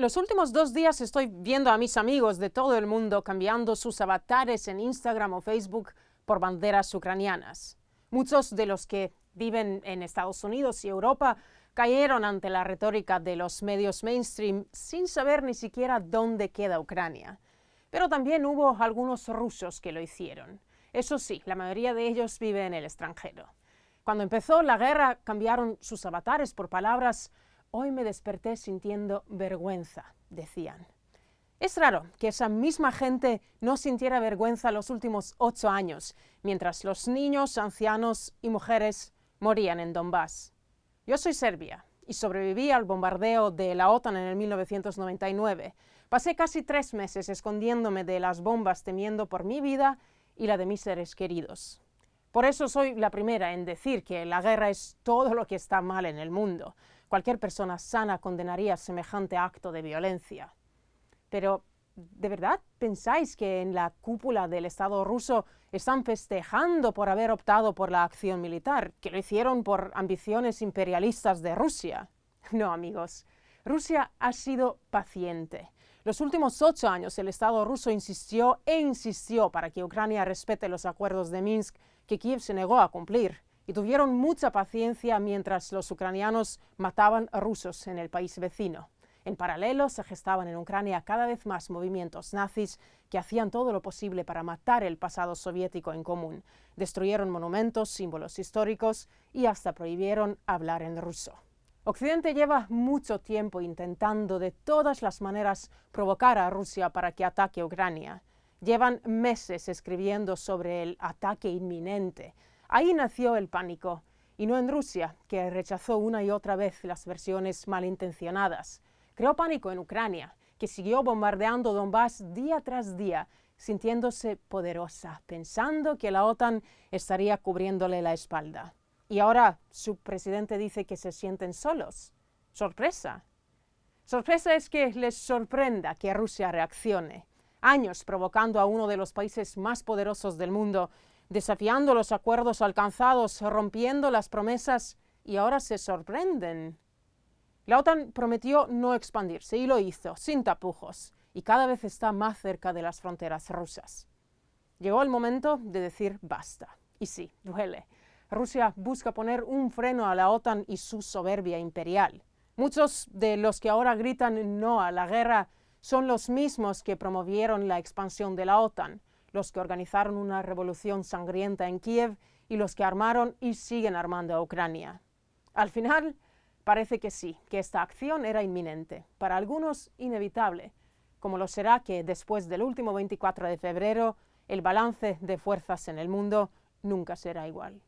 Los últimos dos días estoy viendo a mis amigos de todo el mundo cambiando sus avatares en Instagram o Facebook por banderas ucranianas. Muchos de los que viven en Estados Unidos y Europa cayeron ante la retórica de los medios mainstream sin saber ni siquiera dónde queda Ucrania. Pero también hubo algunos rusos que lo hicieron. Eso sí, la mayoría de ellos vive en el extranjero. Cuando empezó la guerra cambiaron sus avatares por palabras Hoy me desperté sintiendo vergüenza, decían. Es raro que esa misma gente no sintiera vergüenza los últimos ocho años, mientras los niños, ancianos y mujeres morían en Donbass. Yo soy serbia y sobreviví al bombardeo de la OTAN en el 1999. Pasé casi tres meses escondiéndome de las bombas temiendo por mi vida y la de mis seres queridos. Por eso soy la primera en decir que la guerra es todo lo que está mal en el mundo. Cualquier persona sana condenaría semejante acto de violencia. Pero, ¿de verdad pensáis que en la cúpula del Estado ruso están festejando por haber optado por la acción militar, que lo hicieron por ambiciones imperialistas de Rusia? No, amigos. Rusia ha sido paciente. Los últimos ocho años el Estado ruso insistió e insistió para que Ucrania respete los acuerdos de Minsk que Kiev se negó a cumplir y tuvieron mucha paciencia mientras los ucranianos mataban a rusos en el país vecino. En paralelo se gestaban en Ucrania cada vez más movimientos nazis que hacían todo lo posible para matar el pasado soviético en común. Destruyeron monumentos, símbolos históricos y hasta prohibieron hablar en ruso. Occidente lleva mucho tiempo intentando de todas las maneras provocar a Rusia para que ataque Ucrania. Llevan meses escribiendo sobre el ataque inminente, Ahí nació el pánico, y no en Rusia, que rechazó una y otra vez las versiones malintencionadas. Creó pánico en Ucrania, que siguió bombardeando Donbass día tras día, sintiéndose poderosa, pensando que la OTAN estaría cubriéndole la espalda. Y ahora su presidente dice que se sienten solos. ¡Sorpresa! Sorpresa es que les sorprenda que Rusia reaccione. Años provocando a uno de los países más poderosos del mundo desafiando los acuerdos alcanzados, rompiendo las promesas y ahora se sorprenden. La OTAN prometió no expandirse y lo hizo, sin tapujos, y cada vez está más cerca de las fronteras rusas. Llegó el momento de decir basta. Y sí, duele. Rusia busca poner un freno a la OTAN y su soberbia imperial. Muchos de los que ahora gritan no a la guerra son los mismos que promovieron la expansión de la OTAN, los que organizaron una revolución sangrienta en Kiev y los que armaron y siguen armando a Ucrania. Al final, parece que sí, que esta acción era inminente, para algunos inevitable, como lo será que después del último 24 de febrero, el balance de fuerzas en el mundo nunca será igual.